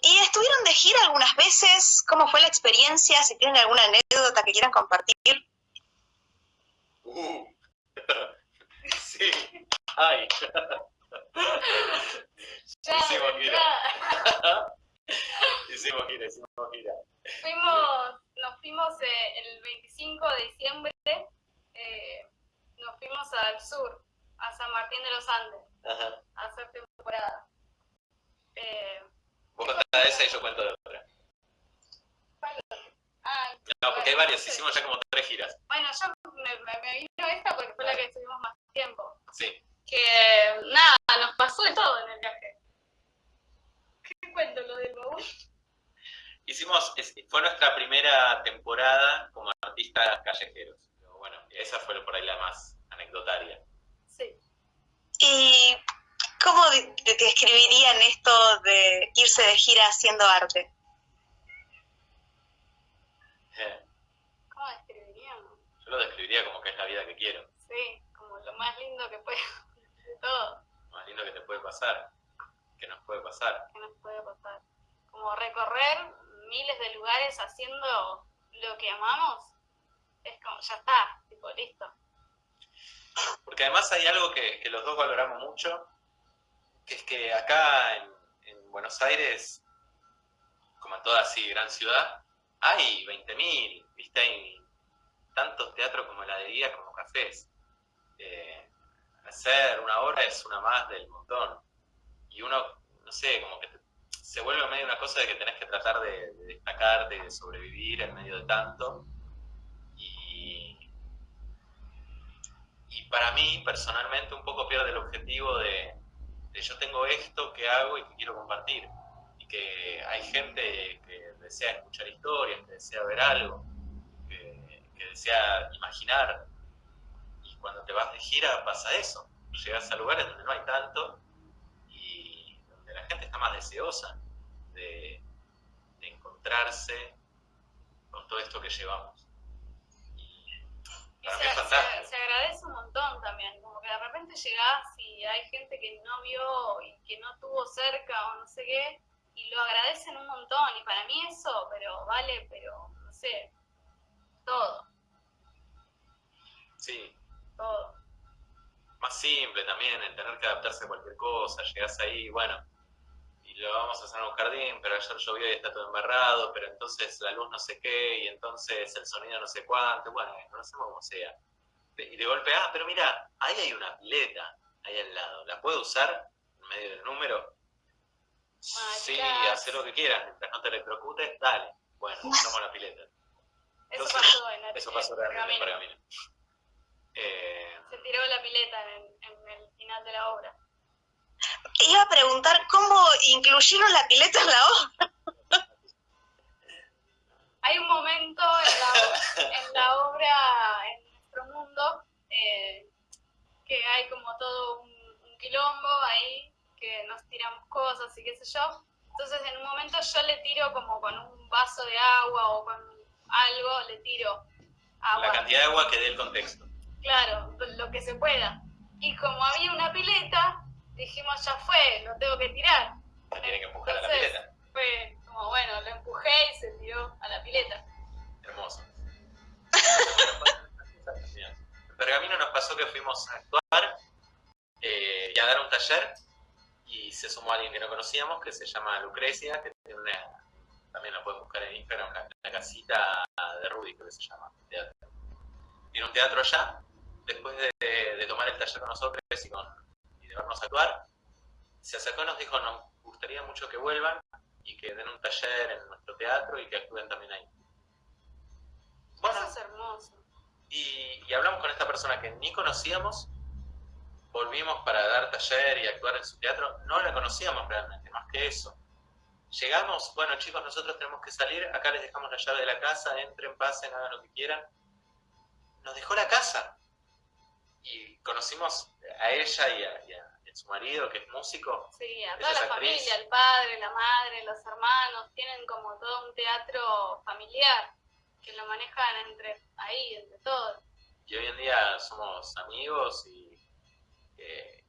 ¿Y estuvieron de gira algunas veces? ¿Cómo fue la experiencia? Si tienen alguna anécdota que quieran compartir. Uh. sí. Ay. hicimos gira. hicimos gira, hicimos gira. Fuimos, nos fuimos eh, el 25 de diciembre, eh, nos fuimos al sur, a San Martín de los Andes, Ajá. a hacer temporada. Eh, Vos contás esa y yo cuento de otra. ah, No, porque hay varias, hicimos ya como tres giras. Bueno, yo me, me- me vino esta porque fue la que estuvimos más tiempo. Sí. Que nada, nos pasó de todo en el viaje. ¿Qué cuento lo del baúl? Hicimos, es- fue nuestra primera temporada como artistas callejeros. Pero bueno, esa fue por ahí la más anecdotaria. Sí. ¿Y cómo de- describirían esto de irse de gira haciendo arte? Eh, ¿Cómo describiríamos? Yo lo describiría como que es la vida que quiero. Sí, como lo más lindo que puede de todo Lo más lindo que te puede pasar. Que nos puede pasar. que nos puede pasar. Como recorrer miles de lugares haciendo lo que amamos, es como, ya está, tipo, listo. Porque además hay algo que, que los dos valoramos mucho, es que acá en, en Buenos Aires, como en toda así gran ciudad, hay 20.000, ¿viste? Hay tantos teatros como heladerías como cafés. Eh, hacer una obra es una más del montón. Y uno, no sé, como que se vuelve medio una cosa de que tenés que tratar de, de destacarte de sobrevivir en medio de tanto. Y, y para mí, personalmente, un poco pierde el objetivo de, de yo tengo esto que hago y que quiero compartir. Y que hay gente que desea escuchar historias, que desea ver algo, que, desea imaginar. Y cuando te vas de gira pasa eso. Llegas a lugares donde no hay tanto y donde la gente está más deseosa de, de encontrarse con todo esto que llevamos. Y se, mí es se- fantástico. se agradece un montón también, como que de repente llegás y hay gente que no vio y que no tuvo cerca o no sé qué, y lo agradecen un montón, y para mí eso, pero vale, pero no sé, todo, Sí, todo. más simple también, el tener que adaptarse a cualquier cosa, llegás ahí, bueno, lo vamos a hacer en un jardín, pero ayer llovió y está todo embarrado, pero entonces la luz no sé qué, y entonces el sonido no sé cuánto, bueno, no hacemos como sea. Y de golpe, ah, pero mira, ahí hay una pileta, ahí al lado, ¿la puedo usar en medio del número? Sí, haz lo que quieras, mientras no te electrocutes, dale. Bueno, usamos la pileta. Eso pasó en, el- Eso pasó en realmente en Pergamino. Pergamino. Eh, Se tiró la pileta en, en el final de la obra. Iba a preguntar cómo incluyeron la pileta en la obra. Hay un momento en la, en la obra, en nuestro mundo, eh, que hay como todo un, un quilombo ahí, que nos tiramos cosas y qué sé yo. Entonces en un momento yo le tiro como con un vaso de agua o con algo, le tiro agua. la cantidad de agua que dé el contexto. Claro, lo que se pueda. Y como había una pileta, dijimos, ya fue, lo tengo que tirar. Se tiene que empujar a la pileta. Fue como, bueno, lo empujé y se tiró a la pileta. Hermoso. En Pergamino nos pasó que fuimos a actuar eh, y a dar un taller y se sumó alguien que no conocíamos que se llama Lucrecia, que tiene una, también la pueden buscar en Instagram, la, la casita de Rudy, creo que se llama. teatro. Tiene un teatro allá. Después de, de tomar el taller con nosotros y, con, vernos actuar, se acercó y nos dijo, nos gustaría mucho que vuelvan y que den un taller en nuestro teatro y que actúen también ahí. Bueno, Eso es hermoso. y, y hablamos con esta persona que ni conocíamos, volvimos para dar taller y actuar en su teatro, no la conocíamos realmente, más que eso. Llegamos, bueno chicos, nosotros tenemos que salir, acá les dejamos la llave de la casa, entren, pasen, hagan lo que quieran. Nos dejó la casa y conocimos a ella y a, y a- y a su marido, que es músico. Sí, a toda la actriz. familia, el padre, la madre, los hermanos, tienen como todo un teatro familiar que lo manejan entre ahí, entre todos. Y hoy en día somos amigos y eh,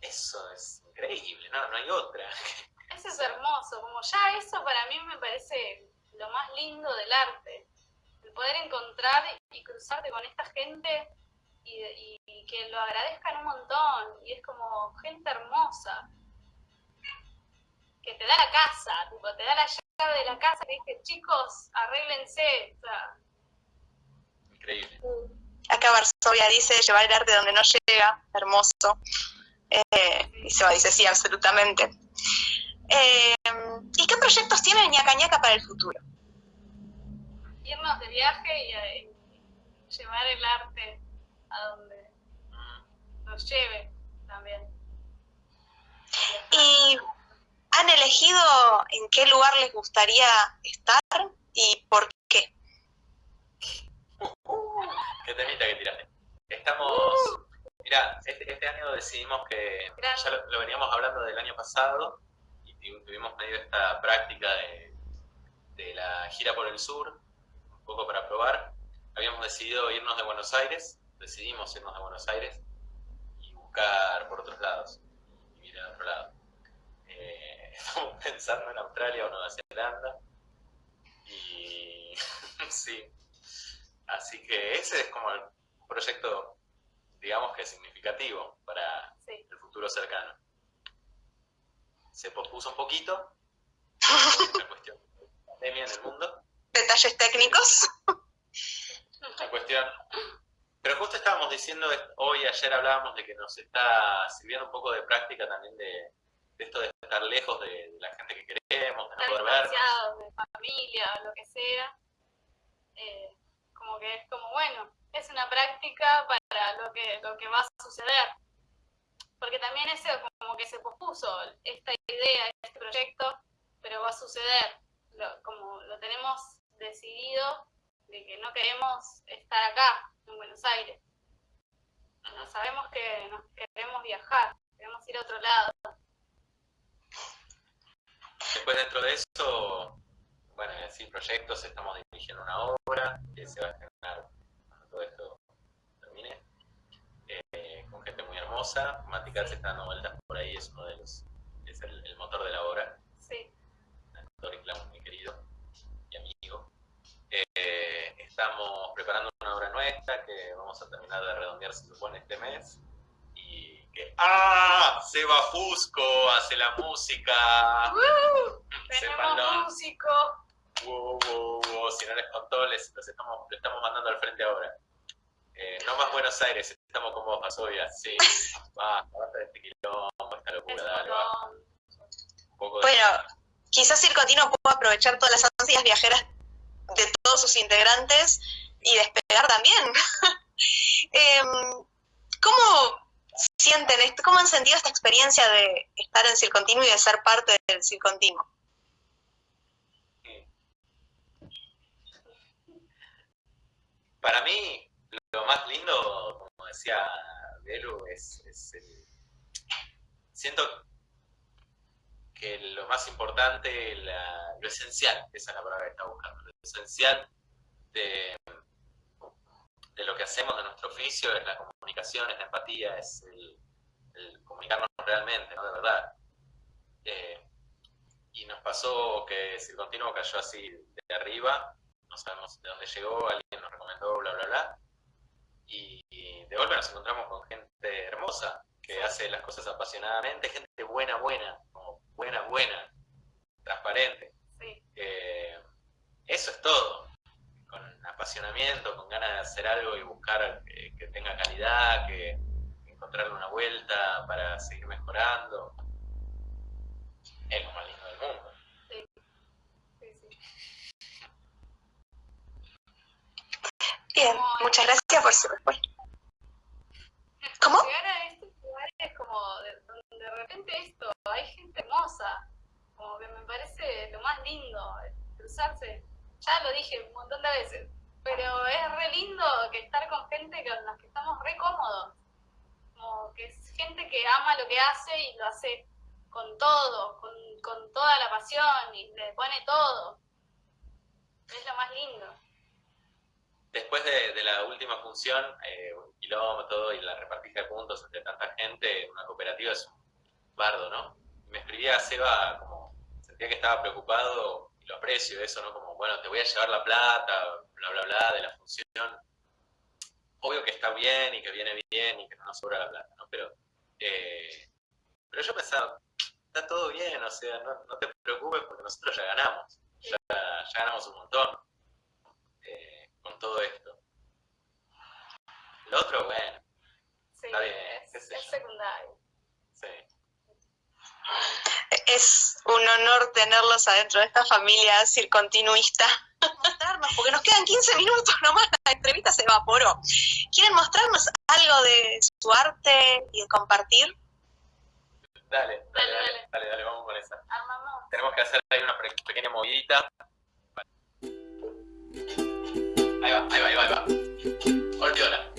eso es increíble, ¿no? No hay otra. Es eso es hermoso, como ya eso para mí me parece lo más lindo del arte, el poder encontrar y cruzarte con esta gente y, que lo agradezcan un montón, y es como gente hermosa, que te da la casa, tipo, te da la llave de la casa y dice, chicos, arréglense, Increíble. Acá Varsovia dice, llevar el arte donde no llega, hermoso. Eh, y se va, dice, sí, absolutamente. Eh, ¿Y qué proyectos tiene ñaca ñaca para el futuro? Irnos de viaje y, llevar el arte a donde nos lleve también. ¿Y han elegido en qué lugar les gustaría estar y por qué? qué temita que tiraste. Estamos, mira, este, este, año decidimos que, ya lo, veníamos hablando del año pasado, y tuvimos medio esta práctica de, de la gira por el sur, un poco para probar. Habíamos decidido irnos de Buenos Aires, decidimos irnos de Buenos Aires y buscar por otros lados, y vivir en otro lado. Eh, estamos pensando en Australia o Nueva Zelanda, y sí, Así que ese es como el proyecto, digamos que significativo para el futuro cercano. Se pospuso un poquito, una cuestión de pandemia en el mundo. Detalles técnicos. Una cuestión. Pero justo estábamos diciendo, hoy, ayer hablábamos de que nos está sirviendo un poco de práctica también de, esto de estar lejos de, la gente que queremos, de no poder ver. de familia, lo que sea. Eh, como que es como, bueno, es una práctica para lo que, lo que va a suceder. Porque también eso como que se pospuso, esta idea, este proyecto, pero va a suceder. como lo tenemos decidido de que no queremos estar acá, en Buenos Aires. No sabemos que nos queremos viajar, queremos ir a otro lado. Después dentro de eso, bueno, sin proyectos, estamos dirigiendo una obra que se va a estrenar cuando todo esto termine, eh, con gente muy hermosa. Maticar se está dando vueltas por ahí, es uno de los, es el, motor de la obra. Sí. Actor y. Eh, estamos preparando una obra nuestra que vamos a terminar de redondear, se supone, este mes. Y que ¡Ah! Seba Fusco hace la música. ¡Uh! Tenemos músico. Wow, wow, wow. Si no les contó, les, estamos, estamos mandando al frente ahora. Eh, no más Buenos Aires, estamos con vos, Masovia. Sí, va, basta de este quilombo, esta locura, dale, va. bueno, quizás Circotino pueda aprovechar todas las ansias viajeras de todos sus integrantes y despegar también. Em, ¿Cómo sienten esto? ¿Cómo han sentido esta experiencia de estar en Circontinuo y de ser parte del Circontinuo? Para mí, lo más lindo, como decía Belu, es. Siento que lo más importante, lo esencial, esa es la palabra que está buscando, esencial de, de lo que hacemos, de nuestro oficio, es la comunicación, es la empatía, es el, comunicarnos realmente, ¿no? De verdad. Eh, y nos pasó que si el continuo cayó así de arriba, no sabemos de dónde llegó, alguien nos recomendó, bla, bla, bla. Y, de golpe nos encontramos con gente hermosa, que hace las cosas apasionadamente, gente buena, buena, como buena, buena, transparente. Eso es todo. Con apasionamiento, con ganas de hacer algo y buscar que, tenga calidad, que encontrarle una vuelta para seguir mejorando. Es lo más lindo del mundo. Bien, muchas gracias por su respuesta. ¿Cómo? Llegar a estos lugares como de, donde de repente esto, hay gente hermosa, como que me parece lo más lindo, cruzarse. Ya lo dije un montón de veces, pero es re lindo que estar con gente con la que estamos re cómodos. Como que es gente que ama lo que hace y lo hace con todo, con, con toda la pasión y le pone todo. Es lo más lindo. Después de, la última función, eh, un kilómetro y la repartija de puntos entre tanta gente, una cooperativa es un bardo, ¿no? me escribía a Seba como sentía que estaba preocupado, y lo aprecio eso, ¿no? Como, bueno, te voy a llevar la plata, bla, bla, bla, de la función. Obvio que está bien y que viene bien y que no nos sobra la plata, ¿no? Pero, eh, pero yo pensaba, está todo bien, o sea, no, te preocupes porque nosotros ya ganamos, ya, ganamos un montón eh, con todo esto. Lo otro, bueno, está bien. Es, es secundario. Es un honor tenerlos adentro de esta familia circontinuista. Mostrarnos, porque nos quedan 15 minutos nomás, la entrevista se evaporó. ¿Quieren mostrarnos algo de su arte y de compartir? Dale, dale, dale, dale, dale, vamos con esa. Tenemos que hacer ahí una pequeña movidita. Ahí va, ahí va, ahí va, ahí va. Olviola.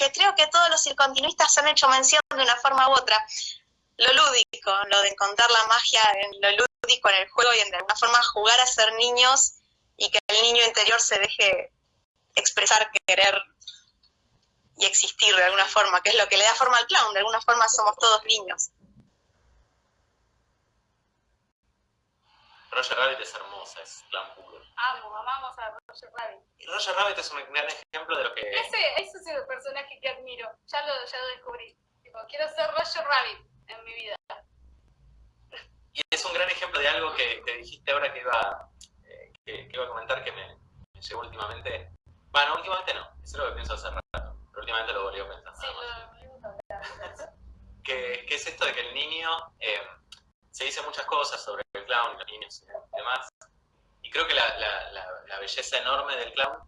Que creo que todos los circontinuistas han hecho mención de una forma u otra. Lo lúdico, lo de encontrar la magia en lo lúdico, en el juego y en de alguna forma jugar a ser niños y que el niño interior se deje expresar, querer y existir de alguna forma, que es lo que le da forma al clown, de alguna forma somos todos niños. Roger Rabbit es hermosa, es clown puro. Amo, amamos a Roger Rabbit. Y Roger Rabbit es un gran ejemplo de lo que... Ese, ese es el personaje que admiro, ya lo, ya lo descubrí. Tipo, quiero ser Roger Rabbit en mi vida. Y es un gran ejemplo de algo que, que dijiste ahora que iba, eh, que, iba a comentar que me, me llegó últimamente. Bueno, últimamente no, eso es lo que pienso hace rato, pero últimamente lo volví a pensar. Sí, lo, que, que es esto de que el niño... Eh, se dice muchas cosas sobre clown, los niños y demás. Y creo que la, la, belleza enorme del clown,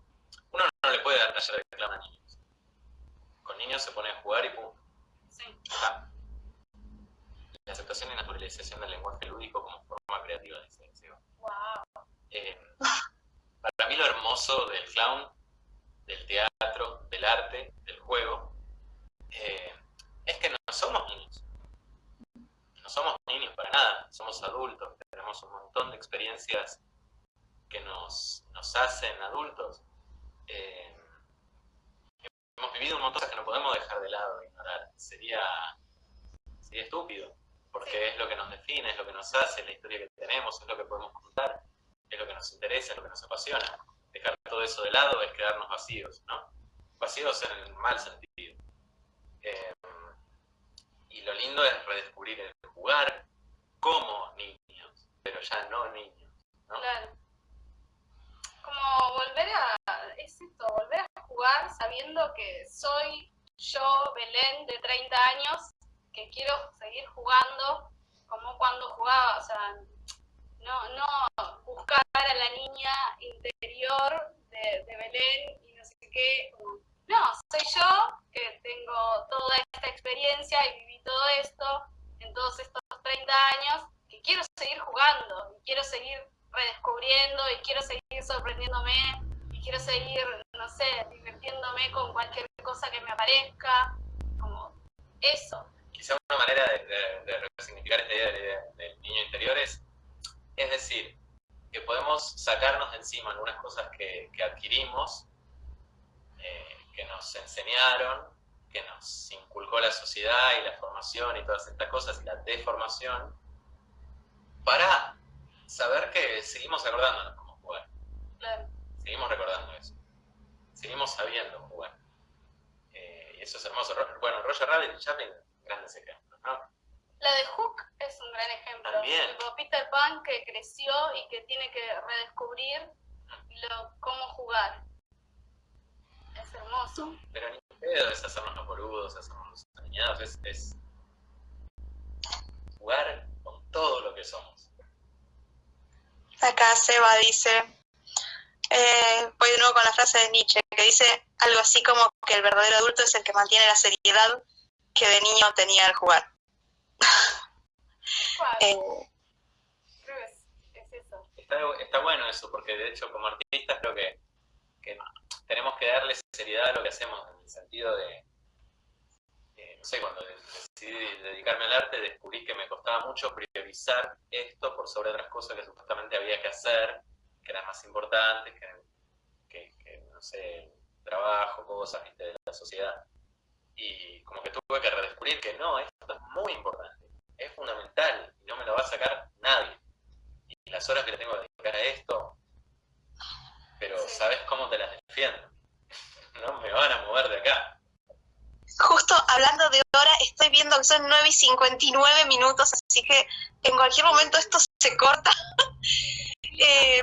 uno no le puede dar taller de clown a niños. Con niños se pone a jugar y pum. Sí. La aceptación y naturalización del lenguaje lúdico como forma creativa de expresión. Wow. Eh, para mí lo hermoso del clown, del teatro, del arte, del juego, eh, es que no somos niños somos niños para nada, somos adultos, tenemos un montón de experiencias que nos, hacen adultos. Eh, hemos vivido un montón de cosas que no podemos dejar de lado, ignorar. Sería, sería estúpido, porque es lo que nos define, es lo que nos hace, la historia que tenemos, es lo que podemos contar, es lo que nos interesa, es lo que nos apasiona. Dejar todo eso de lado es quedarnos vacíos, ¿no? Vacíos en el mal sentido. Eh, y lo lindo es redescubrir el jugar como niños, pero ya no niños. Claro. Como volver a, es esto, volver a jugar sabiendo que soy yo, Belén, de 30 años, que quiero seguir jugando como cuando jugaba, o sea, no, no buscar a la niña interior de, de Belén y no sé qué, no, soy yo que tengo toda esta experiencia y viví todo esto en todos estos 30 años, que quiero seguir jugando, y quiero seguir redescubriendo, y quiero seguir sorprendiéndome, y quiero seguir, no sé, divirtiéndome con cualquier cosa que me aparezca, como eso. Quizá una manera de, resignificar esta idea del, niño interior es, es decir, que podemos sacarnos de encima algunas cosas que, adquirimos, que nos enseñaron, que nos inculcó la sociedad y la formación y todas estas cosas y la deformación, para saber que seguimos acordándonos cómo jugar. Seguimos recordando eso. Seguimos sabiendo jugar. Eh, y eso es hermoso. Bueno, Roger Rabbit y Chaplin, grandes ejemplos, ¿no? La de Hook es un gran ejemplo. También. Peter Pan que creció y que tiene que redescubrir lo, cómo jugar. Es hermoso. Pero ni pedo es hacernos los boludos, hacernos los dañados, es, es jugar con todo lo que somos. Acá Seba dice, eh, voy de nuevo con la frase de Nietzsche, que dice algo así como que el verdadero adulto es el que mantiene la seriedad que de niño tenía al jugar. eh, Está, está, bueno eso, porque de hecho como artistas creo que, que tenemos que darle seriedad a lo que hacemos, en el sentido de, no sé, cuando decidí dedicarme al arte, descubrí que me costaba mucho priorizar esto por sobre otras cosas que supuestamente había que hacer, que eran más importantes, que, no sé, trabajo, cosas de la sociedad. Y como que tuve que redescubrir que no, esto es muy importante, es fundamental, y no me lo va a sacar nadie. Y las horas que le tengo que dedicar a esto, pero ¿sabes cómo te las defiendo? No me van a mover de acá. Justo hablando de hora, estoy viendo que son 9 y 59 minutos, así que en cualquier momento esto se corta. eh,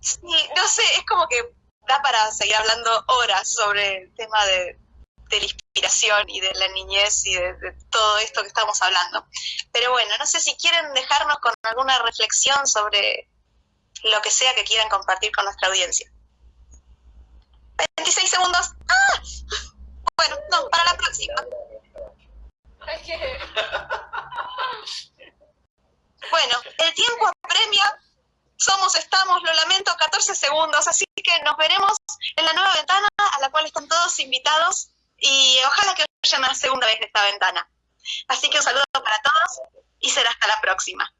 sí, no sé, es como que da para seguir hablando horas sobre el tema de, la inspiración y de la niñez y de, de, todo esto que estamos hablando. Pero bueno, no sé si quieren dejarnos con alguna reflexión sobre lo que sea que quieran compartir con nuestra audiencia. 26 segundos. ¡Ah! Bueno, no, para la próxima. Bueno, el tiempo apremia. Somos, estamos, lo lamento, 14 segundos. Así que nos veremos en la nueva ventana a la cual están todos invitados. Y ojalá que vayan a la segunda vez de esta ventana. Así que un saludo para todos y será hasta la próxima.